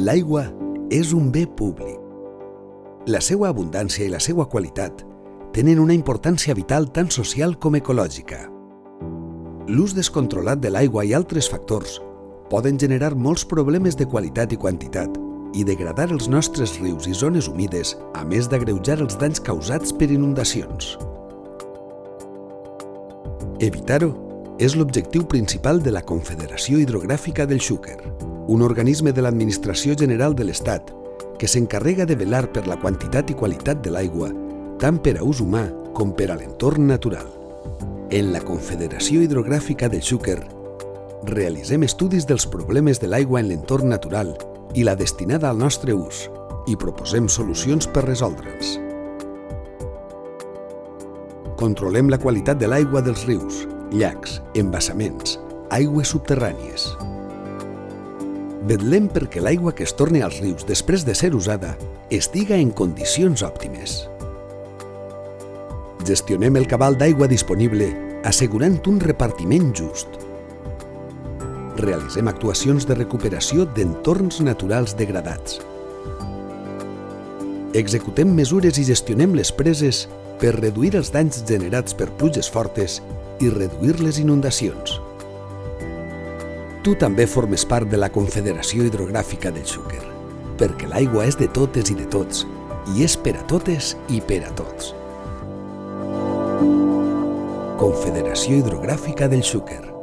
L'aigua és un bé públic. La seva abundància i la seva qualitat tenen una importància vital tant social com ecològica. L'ús descontrolat de l'aigua i altres factors poden generar molts problemes de qualitat i quantitat i degradar els nostres rius i zones humides, a més d'agreujar els danys causats per inundacions. Evitar-ho és l'objectiu principal de la Confederació Hidrogràfica del Xúquer, un organisme de l'Administració General de l'Estat que s'encarrega de velar per la quantitat i qualitat de l'aigua tant per a ús humà com per a l'entorn natural. En la Confederació Hidrogràfica del Xúquer realitzem estudis dels problemes de l'aigua en l'entorn natural i la destinada al nostre ús i proposem solucions per resoldre'ls. Controlem la qualitat de l'aigua dels rius, llacs, embassaments, aigües subterrànies. Vetlem perquè l'aigua que es torni als rius després de ser usada estiga en condicions òptimes. Gestionem el cabal d'aigua disponible assegurant un repartiment just realitzem actuacions de recuperació d'entorns naturals degradats. Executem mesures i gestionem les preses per reduir els danys generats per pluges fortes i reduir les inundacions. Tu també formes part de la Confederació Hidrogràfica del Xúquer, perquè l'aigua és de totes i de tots, i és per a totes i per a tots. Confederació Hidrogràfica del Xúquer